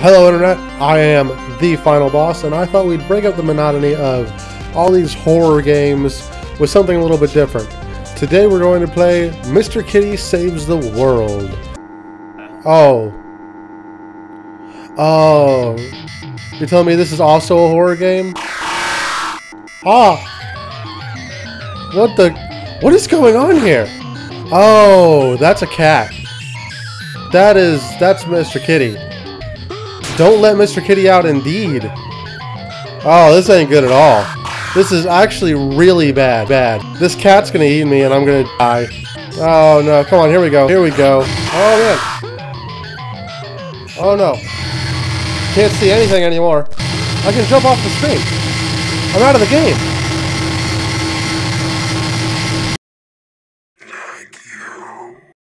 Hello Internet, I am the final boss, and I thought we'd break up the monotony of all these horror games with something a little bit different. Today we're going to play Mr. Kitty Saves the World. Oh. Oh. You're telling me this is also a horror game? Ah! What the... What is going on here? Oh, that's a cat. That is... That's Mr. Kitty. Don't let Mr. Kitty out indeed. Oh, this ain't good at all. This is actually really bad. Bad. This cat's gonna eat me and I'm gonna die. Oh no, come on, here we go. Here we go. Oh man. Oh no. Can't see anything anymore. I can jump off the screen. I'm out of the game.